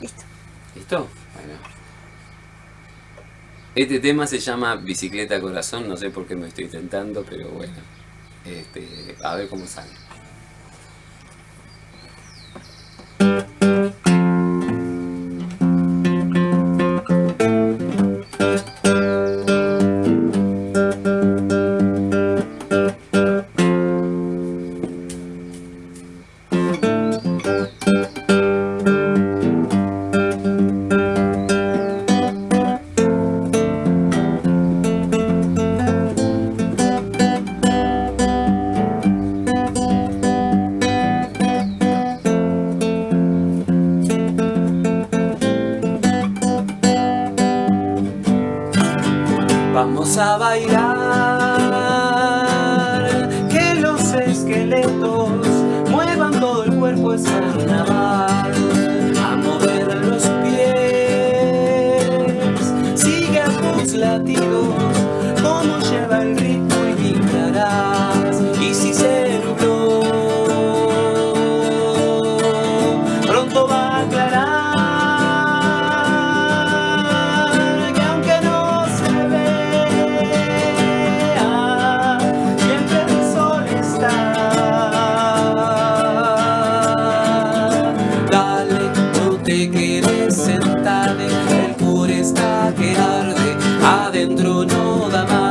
Listo. ¿Listo? Bueno. Este tema se llama Bicicleta Corazón, no sé por qué me estoy tentando, pero bueno. Este, a ver cómo sale. látigos no da más.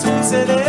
Jesus, He it.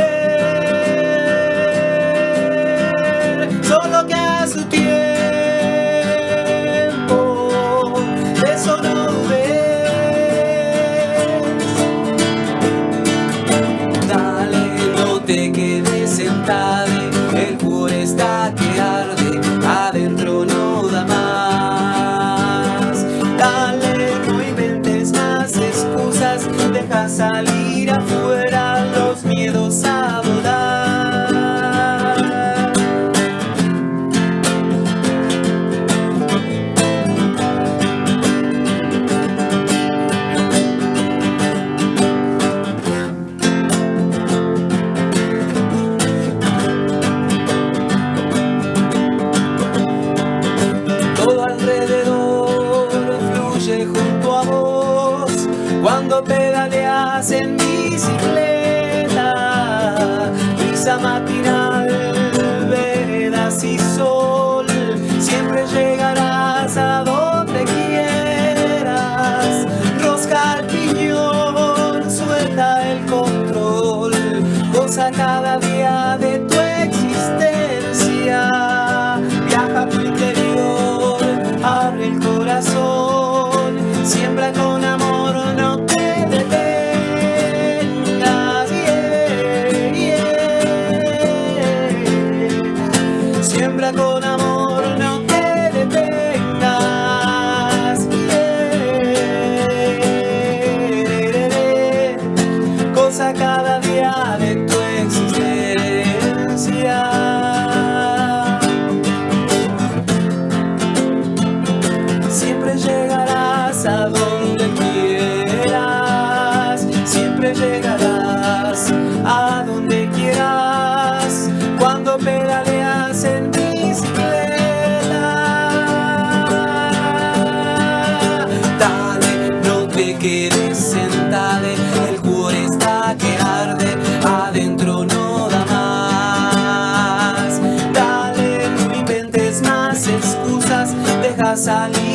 cuando pedaleas en bicicleta, brisa matinal, vedas y sol, siempre llegarás a donde quieras, rosca el piñón, suelta el control, goza cada día de ti. a donde quieras cuando pedaleas en bicicleta. Dale, no te quedes sentada, el cuore está que arde, adentro no da más. Dale, no inventes más excusas, deja salir.